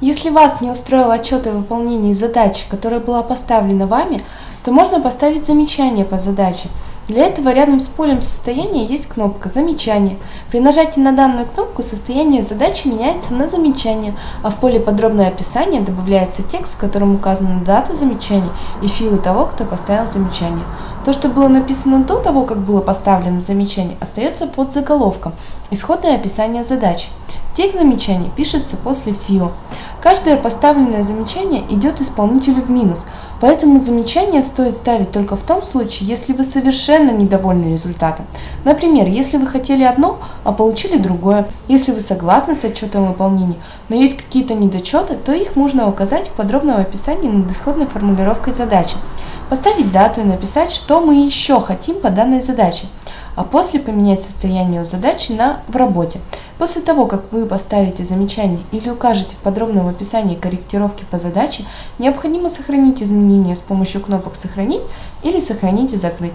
Если вас не устроил отчет о выполнении задачи, которая была поставлена вами, то можно поставить замечание по задаче. Для этого рядом с полем состояния есть кнопка «Замечание». При нажатии на данную кнопку состояние задачи меняется на замечание, а в поле «Подробное описание» добавляется текст, в котором указана дата замечания и фио того, кто поставил замечание. То, что было написано до того, как было поставлено замечание, остается под заголовком «Исходное описание задачи». Текст замечания пишется после ФИО. Каждое поставленное замечание идет исполнителю в минус, поэтому замечание стоит ставить только в том случае, если вы совершенно недовольны результатом. Например, если вы хотели одно, а получили другое. Если вы согласны с отчетом выполнения, но есть какие-то недочеты, то их можно указать в подробном описании над исходной формулировкой задачи. Поставить дату и написать, что мы еще хотим по данной задаче, а после поменять состояние у задачи на «в работе». После того, как вы поставите замечание или укажете в подробном описании корректировки по задаче, необходимо сохранить изменения с помощью кнопок «Сохранить» или «Сохранить и закрыть».